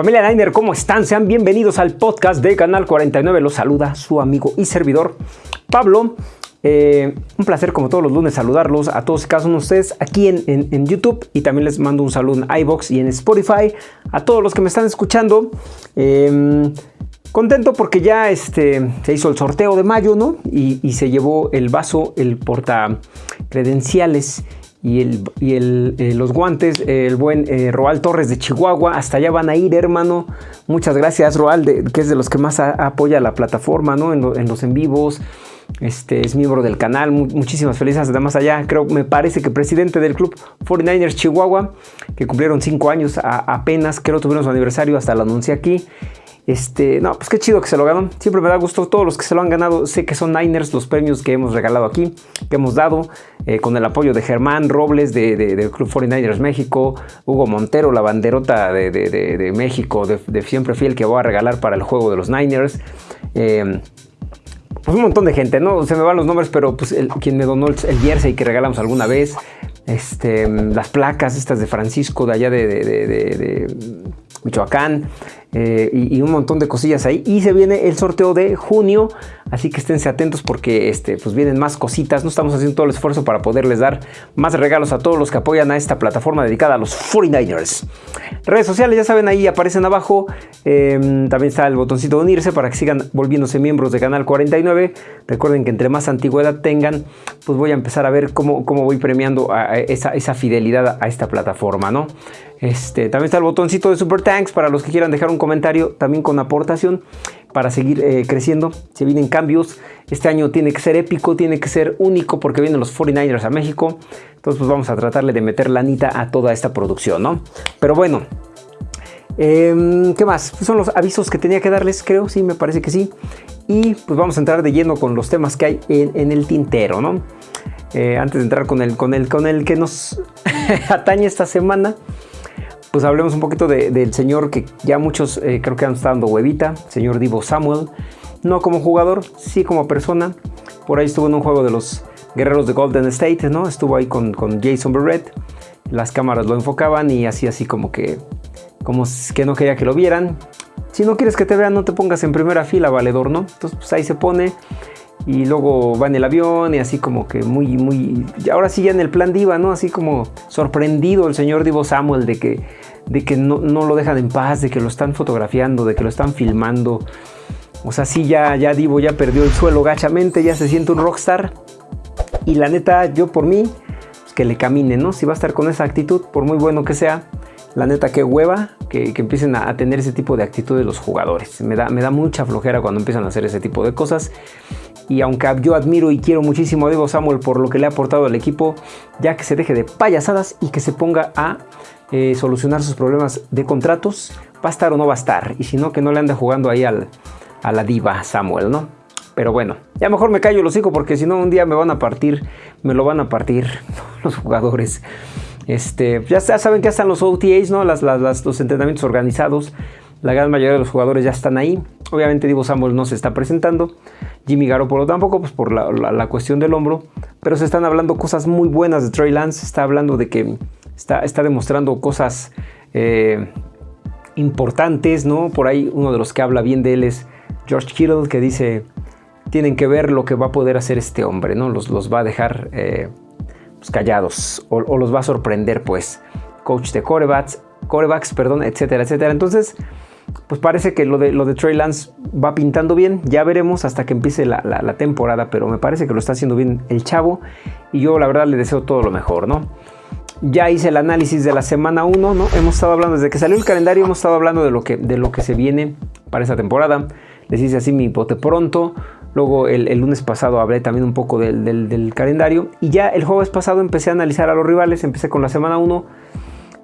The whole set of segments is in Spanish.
Familia Niner, ¿cómo están? Sean bienvenidos al podcast de Canal 49. Los saluda su amigo y servidor Pablo. Eh, un placer como todos los lunes saludarlos a todos y cada uno de ustedes aquí en, YouTube y también les mando un saludo en iBox y en Spotify a todos los que me están escuchando. Em, contento porque ya este, se hizo el sorteo de mayo, ¿no? Y, y se llevó el vaso, el porta credenciales y, el, y el, eh, los guantes, el buen eh, Roal Torres de Chihuahua. Hasta allá van a ir, hermano. Muchas gracias, Roal, que es de los que más apoya la plataforma, ¿no? En, los en vivos. Este, es miembro del canal. muchísimas felicidades. Además, allá creo, me parece que presidente del club 49ers Chihuahua, que cumplieron cinco años apenas. Creo tuvieron su aniversario, hasta lo anuncié aquí. Este, no, pues qué chido que se lo ganó. Siempre me da gusto todos los que se lo han ganado. Sé que son Niners los premios que hemos regalado aquí, que hemos dado, eh, con el apoyo de Germán Robles de, del Club 49ers México, Hugo Montero, la banderota de, México, de, siempre fiel que voy a regalar para el juego de los Niners. Eh, pues un montón de gente, ¿no? Se me van los nombres, pero pues quien me donó el, jersey que regalamos alguna vez, este, las placas estas de Francisco de allá de Michoacán, eh, y, un montón de cosillas ahí. Y se viene el sorteo de junio, así que esténse atentos porque este, pues vienen más cositas. No estamos haciendo todo el esfuerzo para poderles dar más regalos a todos los que apoyan a esta plataforma dedicada a los 49ers. Redes sociales, ya saben, ahí aparecen abajo. Em, también está el botoncito de unirse para que sigan volviéndose miembros de Canal 49. Recuerden que entre más antigüedad tengan, pues voy a empezar a ver cómo, cómo voy premiando esa, esa fidelidad a esta plataforma, ¿no? Este, también está el botoncito de Super Thanks para los que quieran dejar un comentario también con aportación para seguir eh, creciendo. Se vienen cambios. Este año tiene que ser épico, tiene que ser único porque vienen los 49ers a México. Entonces pues vamos a tratarle de meter la anita a toda esta producción, ¿no? Pero bueno, em, ¿qué más? Pues son los avisos que tenía que darles, creo, sí, me parece que sí. Y pues vamos a entrar de lleno con los temas que hay en, el tintero, ¿no? Eh, antes de entrar con el, con el, con el que nos atañe esta semana, pues hablemos un poquito del señor que ya muchos eh, creo que han estado dando huevita, señor Divo Samuel. No como jugador, sí como persona. Por ahí estuvo en un juego de los guerreros de Golden State, ¿no? Estuvo ahí con, Jason Barrett. Las cámaras lo enfocaban y así así como que, como que no quería que lo vieran. Si no quieres que te vean, no te pongas en primera fila, valedor, ¿no? Entonces pues ahí se pone y luego va en el avión y así como que muy, muy, ahora sí ya en el plan diva, ¿no? Así como sorprendido el señor Divo Samuel de que, de que no, lo dejan en paz, de que lo están fotografiando, de que lo están filmando. O sea, sí, ya, ya Divo ya perdió el suelo gachamente, ya se siente un rockstar. Y la neta, yo por mí, pues que le camine, ¿no? Si va a estar con esa actitud, por muy bueno que sea, la neta, qué hueva que, empiecen a, tener ese tipo de actitud los jugadores. Me da, me da mucha flojera cuando empiezan a hacer ese tipo de cosas. Y aunque yo admiro y quiero muchísimo a Diego Samuel por lo que le ha aportado al equipo, ya que se deje de payasadas y que se ponga a eh, solucionar sus problemas de contratos, va a estar o no va a estar. Y si no, que no le ande jugando ahí al, a la diva Samuel, ¿no? Pero bueno, ya mejor me callo los hijos porque si no un día me van a partir, me lo van a partir los jugadores. Este, ya, saben que ya están los OTAs, ¿no? Las, los entrenamientos organizados. La gran mayoría de los jugadores ya están ahí. Obviamente Divo Samuel no se está presentando. Jimmy Garoppolo tampoco, pues por la, cuestión del hombro. Pero se están hablando cosas muy buenas de Trey Lance. Está hablando de que está, está demostrando cosas eh, importantes, ¿no? Por ahí uno de los que habla bien de él es George Kittle, que dice, tienen que ver lo que va a poder hacer este hombre, ¿no? Los, los va a dejar... Eh, pues, callados o, los va a sorprender pues coach de corebacks, corebacks perdón, etcétera, etcétera. Entonces, pues parece que lo de, lo de Trey Lance va pintando bien. Ya veremos hasta que empiece la, temporada, pero me parece que lo está haciendo bien el chavo. Y yo la verdad le deseo todo lo mejor, ¿no? Ya hice el análisis de la semana 1, ¿no? Hemos estado hablando, desde que salió el calendario, hemos estado hablando de lo que, de lo que se viene para esa temporada. Les hice así mi bote pronto. Luego el, lunes pasado hablé también un poco del, calendario. Y ya el jueves pasado empecé a analizar a los rivales. Empecé con la semana 1,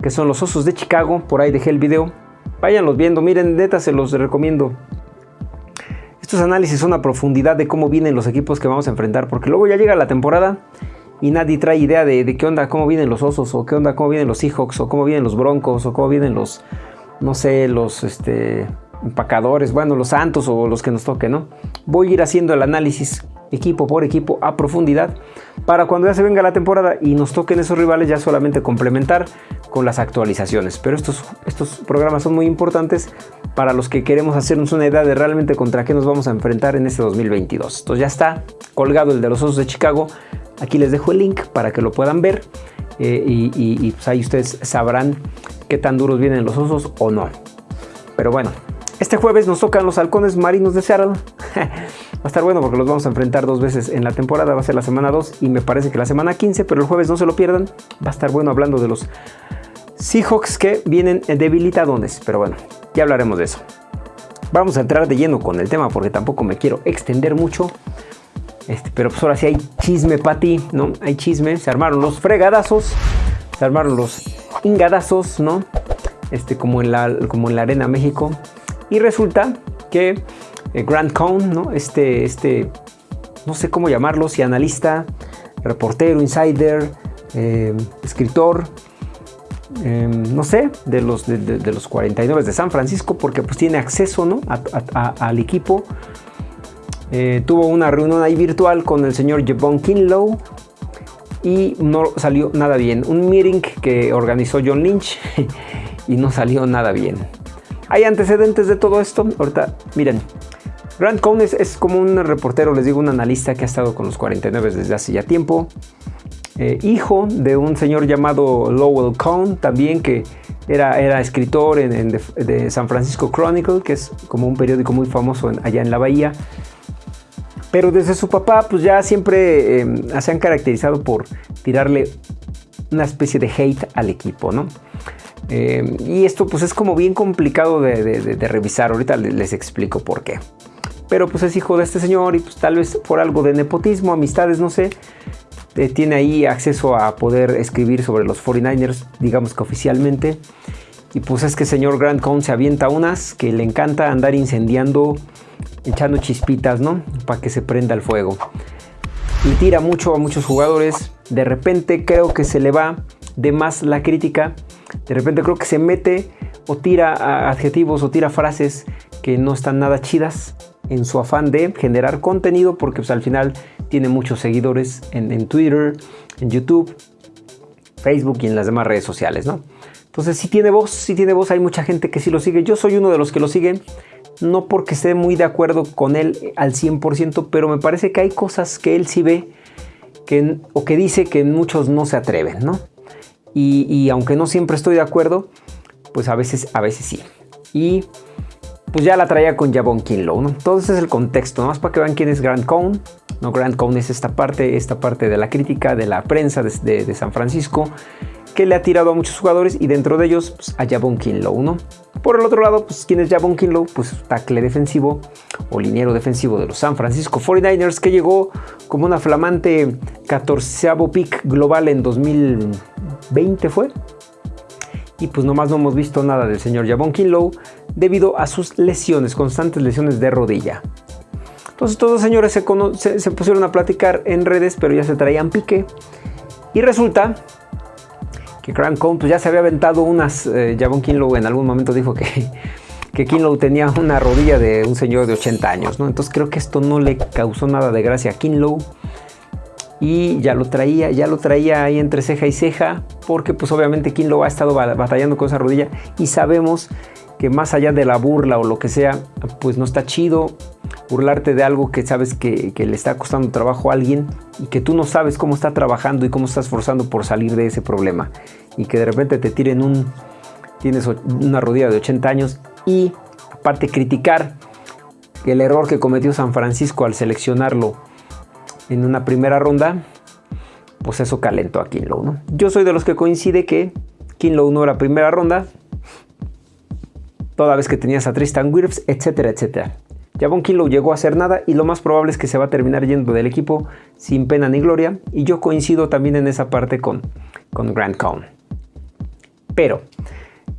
que son los Osos de Chicago. Por ahí dejé el video. Váyanlos viendo. Miren, neta, se los recomiendo. Estos análisis son a profundidad de cómo vienen los equipos que vamos a enfrentar. Porque luego ya llega la temporada y nadie trae idea de, qué onda, cómo vienen los Osos, o qué onda, cómo vienen los Seahawks, o cómo vienen los Broncos, o cómo vienen los, no sé, los, este, empacadores, bueno, los santos o los que nos toquen, ¿no? Voy a ir haciendo el análisis equipo por equipo a profundidad para cuando ya se venga la temporada y nos toquen esos rivales ya solamente complementar con las actualizaciones. Pero estos, estos programas son muy importantes para los que queremos hacernos una idea de realmente contra qué nos vamos a enfrentar en este 2022. Entonces ya está colgado el de los Osos de Chicago. Aquí les dejo el link para que lo puedan ver eh, y, pues ahí ustedes sabrán qué tan duros vienen los osos o no. Pero bueno, este jueves nos tocan los halcones marinos de Seattle. A estar bueno porque los vamos a enfrentar dos veces en la temporada. Va a ser la semana 2 y me parece que la semana 15, pero el jueves no se lo pierdan. Va a estar bueno hablando de los Seahawks que vienen debilitadones. Pero bueno, ya hablaremos de eso. Vamos a entrar de lleno con el tema porque tampoco me quiero extender mucho. Este, pero pues ahora sí hay chisme, Pati, ¿no? Hay chisme. Se armaron los fregadazos, se armaron los ingadazos, ¿no? Este, como en la, como en la Arena México. Y resulta que Grant Cohn, ¿no? Este, este, no sé cómo llamarlo, si analista, reportero, insider, eh, escritor, em, no sé, de los, de, los 49 de San Francisco, porque pues tiene acceso ¿no? al equipo eh, tuvo una reunión ahí virtual con el señor Jevon Kinlow y no salió nada bien. Un meeting que organizó John Lynch y no salió nada bien. Hay antecedentes de todo esto. Ahorita, miren, Grant Cohn es, como un reportero, les digo, un analista que ha estado con los 49 desde hace ya tiempo. Eh, hijo de un señor llamado Lowell Cohn, también que era, era escritor en, de, San Francisco Chronicle, que es como un periódico muy famoso allá en la bahía. Pero desde su papá, pues ya siempre em, se han caracterizado por tirarle una especie de hate al equipo, ¿no? Em, y esto pues es como bien complicado de, revisar, ahorita les, explico por qué. Pero pues es hijo de este señor y pues tal vez por algo de nepotismo, amistades, no sé, eh, tiene ahí acceso a poder escribir sobre los 49ers, digamos que oficialmente. Y pues es que el señor Grant Cohn se avienta unas que le encanta andar incendiando echando chispitas, ¿no? Para que se prenda el fuego. Y tira mucho a muchos jugadores. De repente creo que se le va de más la crítica. De repente creo que se mete o tira adjetivos o tira frases que no están nada chidas en su afán de generar contenido porque pues, al final tiene muchos seguidores en, Twitter, en YouTube, Facebook y en las demás redes sociales, ¿no? Entonces si tiene voz, si tiene voz, hay mucha gente que sí lo sigue. Yo soy uno de los que lo siguen no porque esté muy de acuerdo con él al 100%, pero me parece que hay cosas que él sí ve que, o que dice que muchos no se atreven, ¿no? Y, aunque no siempre estoy de acuerdo, pues a veces, a veces sí. Y pues ya la traía con Javon Kinlow, ¿no? Todo ese es el contexto, nomás para que vean quién es Grant Cohn. No, Grant Cohn es esta parte, esta parte de la crítica, de la prensa de San Francisco, que le ha tirado a muchos jugadores y dentro de ellos pues, a Javon Kinlow, ¿no? Por el otro lado, pues ¿quién es Javon Kinlow? Pues tackle defensivo o liniero defensivo de los San Francisco 49ers que llegó como una flamante 14 pick global en 2020 fue. Y pues nomás no hemos visto nada del señor Javon Kinlow debido a sus lesiones, constantes lesiones de rodilla. Entonces todos los señores se, pusieron a platicar en redes, pero ya se traían pique. Y resulta que Cohn pues ya se había aventado unas, eh, Kinlow en algún momento dijo que, que Kinlow tenía una rodilla de un señor de 80 años, ¿no? Entonces creo que esto no le causó nada de gracia a Kinlow y ya lo traía, ya lo traía ahí entre ceja y ceja, porque pues obviamente Kinlow ha estado batallando con esa rodilla y sabemos que más allá de la burla o lo que sea, pues no está chido burlarte de algo que sabes que, le está costando trabajo a alguien y que tú no sabes cómo está trabajando y cómo está esforzando por salir de ese problema. Y que de repente te tiren un... tienes una rodilla de 80 años y aparte criticar el error que cometió San Francisco al seleccionarlo en una primera ronda, pues eso calentó a Kinlow, ¿no? Yo soy de los que coincide que Kinlow no era primera ronda, toda vez que tenías a Tristan Wirfs, etcétera, etcétera. Javon Kinlow llegó a hacer nada y lo más probable es que se va a terminar yendo del equipo sin pena ni gloria. Y yo coincido también en esa parte con, con Grant Cohn. Pero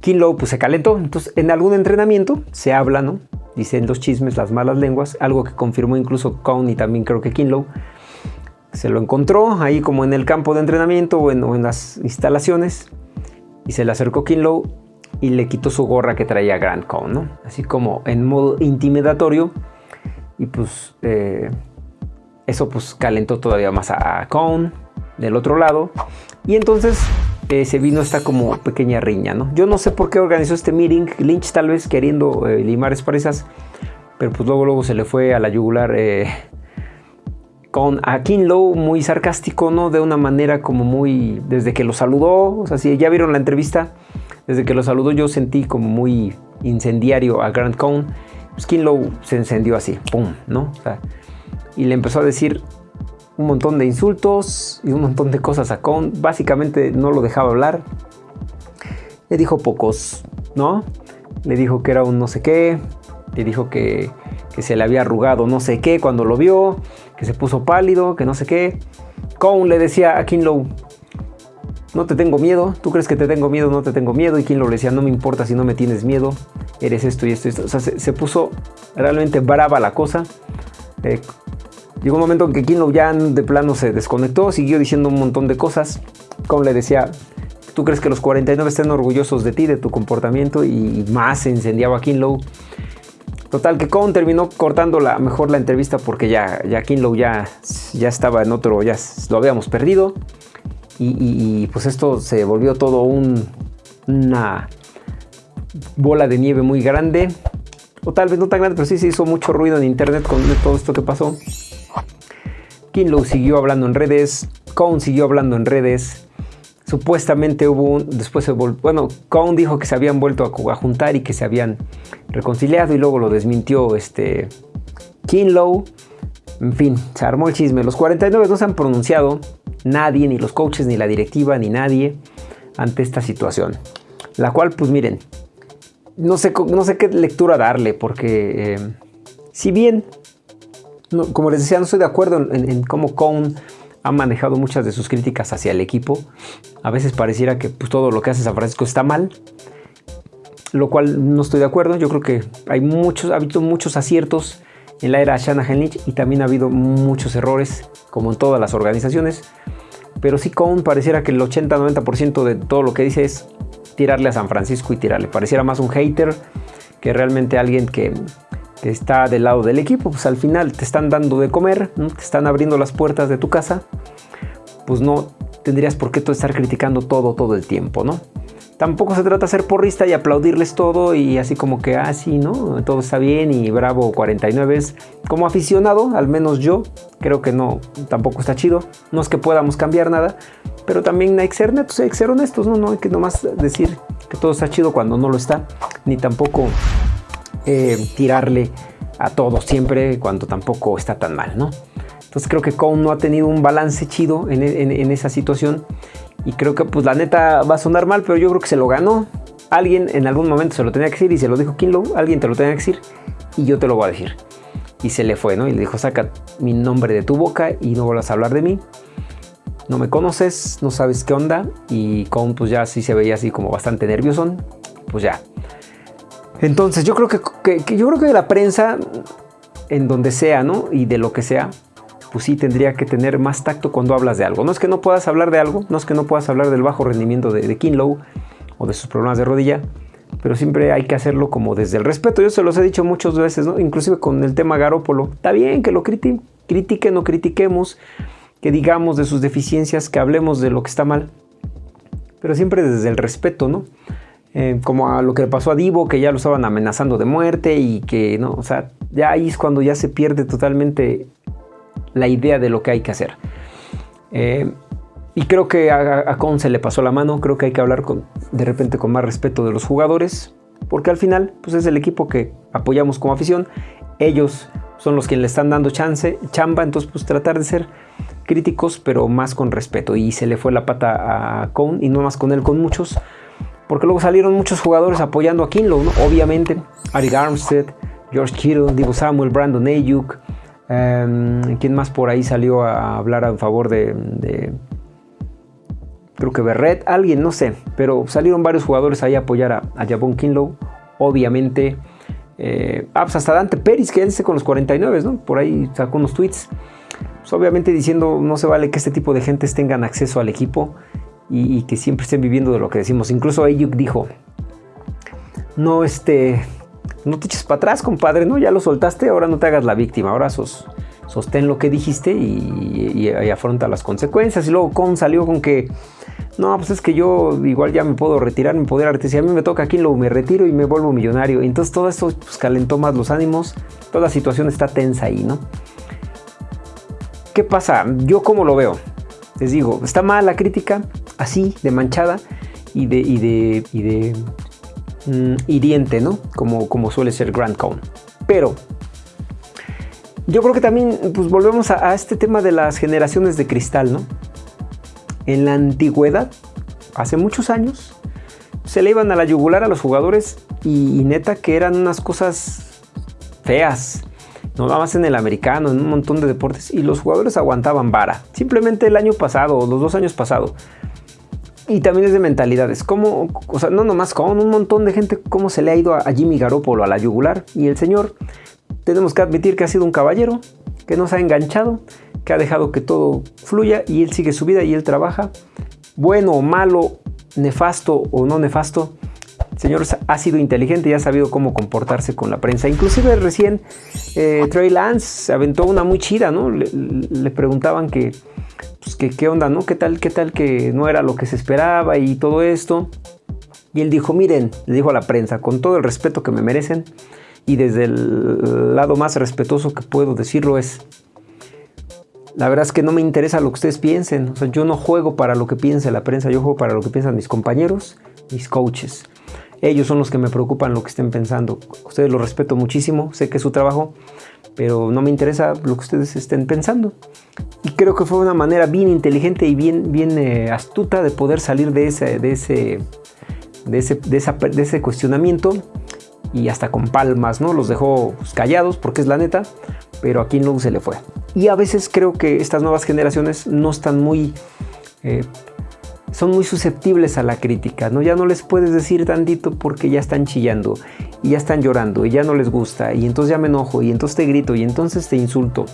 Kinlow pues, se calentó. Entonces en algún entrenamiento se habla, ¿no? Dicen los chismes, las malas lenguas, algo que confirmó incluso Cohn y también creo que Kinlow. Se lo encontró ahí como en el campo de entrenamiento o en, las instalaciones y se le acercó Kinlow y le quitó su gorra que traía Grant Cohn, ¿no? Así como en modo intimidatorio. Y pues eh, eso pues calentó todavía más a Cohn del otro lado. Y entonces eh, se vino esta como pequeña riña, ¿no? Yo no sé por qué organizó este meeting, Lynch tal vez queriendo eh, limar expresas, pero pues luego, luego se le fue a la yugular eh, con a Kinlow muy sarcástico, ¿no? De una manera como muy, desde que lo saludó, o sea, si ya vieron la entrevista, desde que lo saludó yo sentí como muy incendiario a Grant Cohn, pues Kinlow se encendió así, ¡pum!, ¿no? Y le empezó a decir un montón de insultos y un montón de cosas a Cohn. Básicamente no lo dejaba hablar. Le dijo pocos, ¿no? Le dijo que era un no sé qué. Le dijo que, se le había arrugado no sé qué cuando lo vio. Que se puso pálido, que no sé qué. Cohn le decía a Kinlow, no te tengo miedo, tú crees que te tengo miedo, no te tengo miedo. Y Kinlow le decía, no me importa si no me tienes miedo, eres esto y esto y esto. O sea, se, puso realmente brava la cosa. Eh, Llegó un momento en que Kinlow ya de plano se desconectó, siguió diciendo un montón de cosas. Como le decía, ¿tú crees que los 49 estén orgullosos de ti, de tu comportamiento? Y más se incendiaba Kinlow. Total, que Cohn terminó cortando la, mejor la entrevista porque ya, ya Kinlow ya, ya estaba en otro, ya lo habíamos perdido. Y, pues esto se volvió todo una bola de nieve muy grande. O tal vez no tan grande, pero sí se hizo mucho ruido en internet con todo esto que pasó. Kinlow siguió hablando en redes, Cohn siguió hablando en redes. Supuestamente hubo un, después se bueno, Cohn dijo que se habían vuelto a, juntar y que se habían reconciliado y luego lo desmintió este Kinlow. En fin, se armó el chisme. Los 49 no se han pronunciado, nadie, ni los coaches, ni la directiva, ni nadie, ante esta situación. La cual, pues miren, no sé, no sé qué lectura darle, porque eh, si bien como les decía, no estoy de acuerdo en, cómo Cohn ha manejado muchas de sus críticas hacia el equipo. A veces pareciera que pues, todo lo que hace San Francisco está mal, lo cual no estoy de acuerdo. Yo creo que hay muchos, ha habido muchos aciertos en la era Shanahan Lynch y también ha habido muchos errores, como en todas las organizaciones. Pero sí, Cohn pareciera que el 80-90% de todo lo que dice es tirarle a San Francisco y tirarle. Pareciera más un hater que realmente alguien que, que está del lado del equipo, pues al final te están dando de comer, te están abriendo las puertas de tu casa, pues no tendrías por qué estar criticando todo todo el tiempo, ¿no? Tampoco se trata de ser porrista y aplaudirles todo y así como que, ah, sí, ¿no? Todo está bien y bravo 49. Como aficionado, al menos yo, creo que no, tampoco está chido. No es que podamos cambiar nada, pero también hay que ser netos, honestos, ¿no? No hay que nomás decir que todo está chido cuando no lo está, ni tampoco eh, tirarle a todo siempre cuando tampoco está tan mal, ¿no? Entonces creo que Cohn no ha tenido un balance chido en, esa situación y creo que pues la neta va a sonar mal, pero yo creo que se lo ganó. Alguien en algún momento se lo tenía que decir y se lo dijo Kinlow, alguien te lo tenía que decir y yo te lo voy a decir. Y se le fue, ¿no? Y le dijo, saca mi nombre de tu boca y no vuelvas a hablar de mí. No me conoces, no sabes qué onda. Y Cohn pues ya sí se veía así como bastante nervioso. Pues ya, entonces yo creo que, yo creo que la prensa, en donde sea, ¿no? Y de lo que sea, pues sí tendría que tener más tacto cuando hablas de algo. No es que no puedas hablar de algo, no es que no puedas hablar del bajo rendimiento de, de Kinlow o de sus problemas de rodilla, pero siempre hay que hacerlo como desde el respeto. Yo se los he dicho muchas veces, ¿no? Inclusive con el tema Garópolo. Está bien que lo critiquen, o critiquemos, que digamos de sus deficiencias, que hablemos de lo que está mal, pero siempre desde el respeto, ¿no? Eh, como a lo que le pasó a Divo, que ya lo estaban amenazando de muerte y que, ¿no? O sea, ya ahí es cuando ya se pierde totalmente la idea de lo que hay que hacer. Eh, y creo que a, a, se le pasó la mano, creo que hay que hablar de repente con más respeto de los jugadores, porque al final pues es el equipo que apoyamos como afición, ellos son los que le están dando chance, chamba, entonces pues tratar de ser críticos, pero más con respeto. Y se le fue la pata a Con, y no más con él, con muchos, porque luego salieron muchos jugadores apoyando a Kinlow, obviamente, Ari Armstead, George Kittle, Divo Samuel, Brandon Ayuk, em, ¿quién más por ahí salió a hablar a favor de, creo que Berret, alguien, no sé, pero salieron varios jugadores ahí a apoyar a, a Kinlow, obviamente, eh, ah, pues hasta Dante Pérez, que con los 49, ¿no? Por ahí sacó unos tweets, pues obviamente diciendo no se vale que este tipo de gentes tengan acceso al equipo y, que siempre estén viviendo de lo que decimos. Incluso Ayuk dijo, no, este, no te eches para atrás, compadre, ¿no? Ya lo soltaste, ahora no te hagas la víctima, ahora sos, sostén lo que dijiste y, afronta las consecuencias. Y luego Con salió con que no, pues es que yo igual ya me puedo retirar, me puedo retirar. Si a mí me toca aquí, lo me retiro y me vuelvo millonario. Entonces todo esto pues, calentó más los ánimos. Toda la situación está tensa ahí, ¿no? ¿Qué pasa? Yo como lo veo. Les digo, está mal la crítica, así, de manchada y de mm, hiriente, ¿no? Como, como suele ser Grand Cone. Pero yo creo que también pues, volvemos a, a este tema de las generaciones de cristal, ¿no? En la antigüedad, hace muchos años, se le iban a la yugular a los jugadores y, neta que eran unas cosas feas. No nada más en el americano, en un montón de deportes. Y los jugadores aguantaban vara. Simplemente el año pasado, o los dos años pasados. Y también es de mentalidades. Como, o sea, no nomás con un montón de gente, cómo se le ha ido a, Jimmy Garoppolo a la yugular. Y el señor, tenemos que admitir que ha sido un caballero, que nos ha enganchado que ha dejado que todo fluya y él sigue su vida y él trabaja. Bueno o malo, nefasto o no nefasto, el señor ha sido inteligente y ha sabido cómo comportarse con la prensa. Inclusive recién eh, Trey Lance aventó una muy chida, ¿no? Le, preguntaban que, pues, que, qué onda, ¿no? ¿Qué tal, qué tal que no era lo que se esperaba y todo esto? Y él dijo, miren, le dijo a la prensa, con todo el respeto que me merecen y desde el lado más respetuoso que puedo decirlo es, la verdad es que no me interesa lo que ustedes piensen. O sea, yo no juego para lo que piense la prensa, yo juego para lo que piensan mis compañeros, mis coaches. Ellos son los que me preocupan lo que estén pensando. Ustedes los respeto muchísimo, sé que es su trabajo, pero no me interesa lo que ustedes estén pensando. Y creo que fue una manera bien inteligente y bien, bien eh, astuta de poder salir de ese, de ese, de ese, de ese cuestionamiento y hasta con palmas, ¿no? Los dejó pues, callados porque es la neta, pero a no se le fue. Y a veces creo que estas nuevas generaciones no están muy... Eh, son muy susceptibles a la crítica, ¿no? Ya no les puedes decir tantito porque ya están chillando y ya están llorando y ya no les gusta y entonces ya me enojo y entonces te grito y entonces te insulto.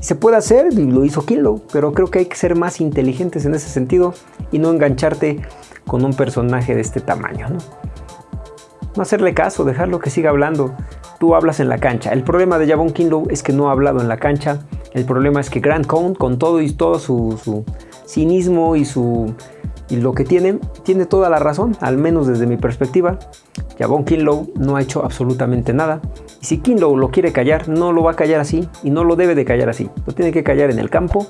Se puede hacer y lo hizo Kilo, pero creo que hay que ser más inteligentes en ese sentido y no engancharte con un personaje de este tamaño, ¿no? Hacerle caso, dejarlo que siga hablando tú hablas en la cancha. El problema de Javon Kinlow es que no ha hablado en la cancha. El problema es que Grant Cohn, con todo y todo su, cinismo y su y lo que tiene, tiene toda la razón, al menos desde mi perspectiva. Javon Kinlow no ha hecho absolutamente nada. Y si Kinlow lo quiere callar, no lo va a callar así y no lo debe de callar así. Lo tiene que callar en el campo.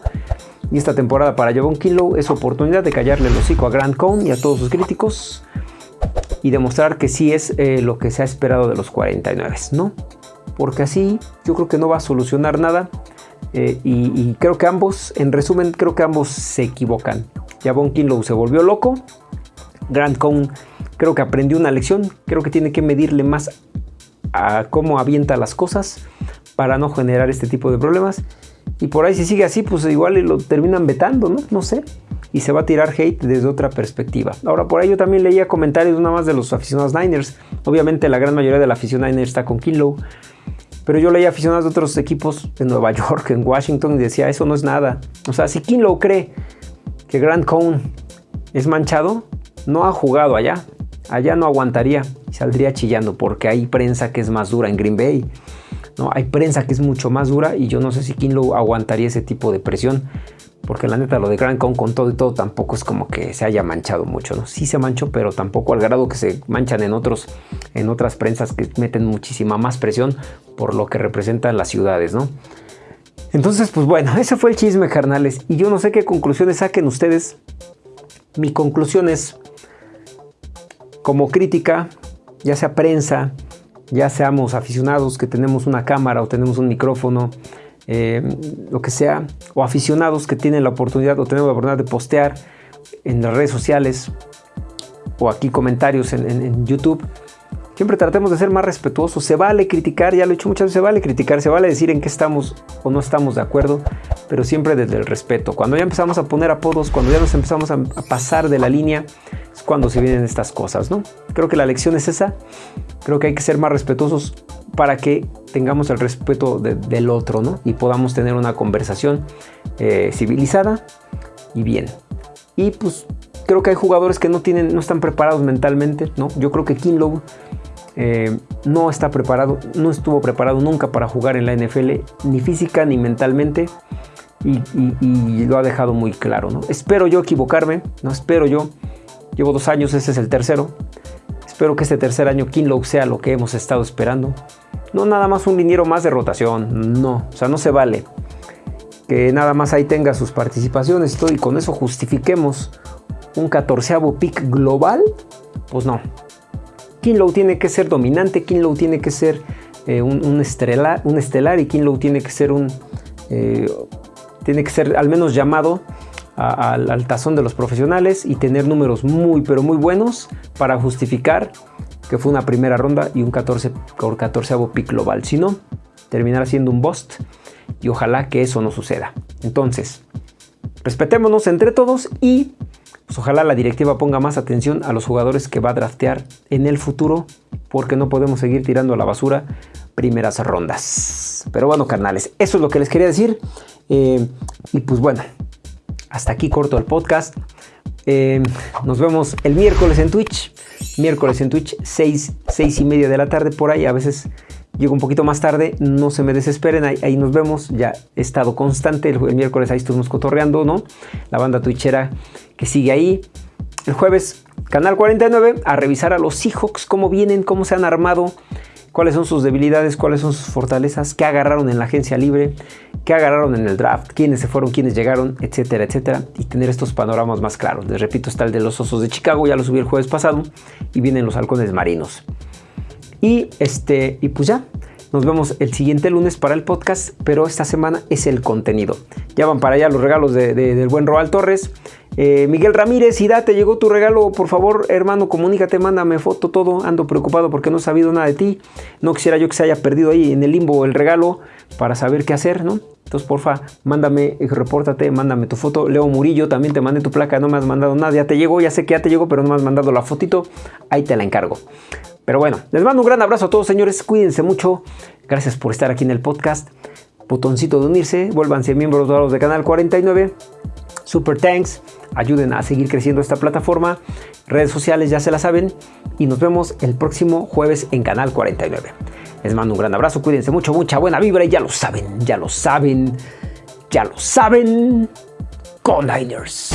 Y esta temporada para Javon Kinlow es oportunidad de callarle el hocico a Grant Cohn y a todos sus críticos y demostrar que sí es eh, lo que se ha esperado de los 49, ¿no? Porque así yo creo que no va a solucionar nada eh, y, creo que ambos, en resumen, creo que ambos se equivocan. Javon Kinlow se volvió loco, Grant Cohn creo que aprendió una lección, creo que tiene que medirle más a cómo avienta las cosas para no generar este tipo de problemas. Y por ahí si sigue así, pues igual lo terminan vetando, ¿no? No sé y se va a tirar hate desde otra perspectiva. Ahora, por ahí yo también leía comentarios nada más de los aficionados Niners. Obviamente la gran mayoría de la afición Niners está con Kinlow. Pero yo leía aficionados de otros equipos en Nueva York, en Washington, y decía, eso no es nada. O sea, si Kinlow cree que Grant Cohn es manchado, no ha jugado allá. Allá no aguantaría y saldría chillando porque hay prensa que es más dura en Green Bay. ¿no? Hay prensa que es mucho más dura y yo no sé si Kinlow aguantaría ese tipo de presión. Porque la neta lo de Grand Con con todo y todo tampoco es como que se haya manchado mucho, ¿no? Sí se manchó, pero tampoco al grado que se manchan en, otros, en otras prensas que meten muchísima más presión por lo que representan las ciudades, ¿no? Entonces, pues bueno, ese fue el chisme, carnales. Y yo no sé qué conclusiones saquen ustedes. Mi conclusión es, como crítica, ya sea prensa, ya seamos aficionados que tenemos una cámara o tenemos un micrófono, eh, lo que sea, o aficionados que tienen la oportunidad o tenemos la oportunidad de postear en las redes sociales o aquí comentarios en, YouTube, siempre tratemos de ser más respetuosos. Se vale criticar, ya lo he dicho muchas veces, se vale criticar, se vale decir en qué estamos o no estamos de acuerdo, pero siempre desde el respeto. Cuando ya empezamos a poner apodos, cuando ya nos empezamos a, a pasar de la línea, es cuando se vienen estas cosas, ¿no? Creo que la lección es esa. Creo que hay que ser más respetuosos para que tengamos el respeto del otro, ¿no? Y podamos tener una conversación eh, civilizada y bien. Y pues creo que hay jugadores que no tienen, no están preparados mentalmente, ¿no? Yo creo que Kinlow eh, no está preparado, no estuvo preparado nunca para jugar en la NFL, ni física ni mentalmente. y, lo ha dejado muy claro. ¿no? Espero yo equivocarme, no espero yo. Llevo dos años, este es el tercero. Espero que este tercer año Kinlow sea lo que hemos estado esperando. No nada más un liniero más de rotación, no, o sea, no se vale. Que nada más ahí tenga sus participaciones y con eso justifiquemos un catorceavo pick global, pues no. Kinlow tiene que ser dominante, Kinlow tiene que ser eh, un, estelar, un, estelar, y Kinlow tiene que ser un... Eh, tiene que ser al menos llamado al, tazón de los profesionales y tener números muy pero muy buenos para justificar que fue una primera ronda y un 14 por 14 pick global. Si no, terminará siendo un bust y ojalá que eso no suceda. Entonces, respetémonos entre todos y pues, ojalá la directiva ponga más atención a los jugadores que va a draftear en el futuro porque no podemos seguir tirando a la basura primeras rondas. Pero bueno, carnales, eso es lo que les quería decir. Eh, y pues bueno, hasta aquí corto el podcast. Eh, nos vemos el miércoles en Twitch. Miércoles en Twitch, 6, 6 y media de la tarde por ahí. A veces llego un poquito más tarde. No se me desesperen. Ahí, nos vemos. Ya he estado constante. El, miércoles ahí estuvimos cotorreando, ¿no? La banda twitchera que sigue ahí. El jueves, Canal 49, a revisar a los Seahawks, cómo vienen, cómo se han armado cuáles son sus debilidades, cuáles son sus fortalezas, qué agarraron en la agencia libre, qué agarraron en el draft, quiénes se fueron, quiénes llegaron, etcétera, etcétera, y tener estos panoramas más claros. Les repito, está el de los Osos de Chicago, ya lo subí el jueves pasado, y vienen los halcones marinos. Y, este, y pues ya, nos vemos el siguiente lunes para el podcast, pero esta semana es el contenido. Ya van para allá los regalos del buen Roal Torres. Eh, Miguel Ramírez, y te llegó tu regalo, por favor, hermano, comunícate, mándame foto, todo. Ando preocupado porque no he sabido nada de ti. No quisiera yo que se haya perdido ahí en el limbo el regalo para saber qué hacer, ¿no? Entonces, porfa, mándame, repórtate, mándame tu foto. Leo Murillo, también te mandé tu placa, no me has mandado nada, ya te llegó, ya sé que ya te llegó, pero no me has mandado la fotito. Ahí te la encargo. Pero bueno, les mando un gran abrazo a todos, señores. Cuídense mucho. Gracias por estar aquí en el podcast. Botoncito de unirse, vuélvanse miembros dorados de Canal 49. Super thanks ayuden a seguir creciendo esta plataforma. Redes sociales ya se la saben y nos vemos el próximo jueves en Canal 49. Les mando un gran abrazo, cuídense mucho, mucha buena vibra y ya lo saben, ya lo saben, ya lo saben. Con Niners.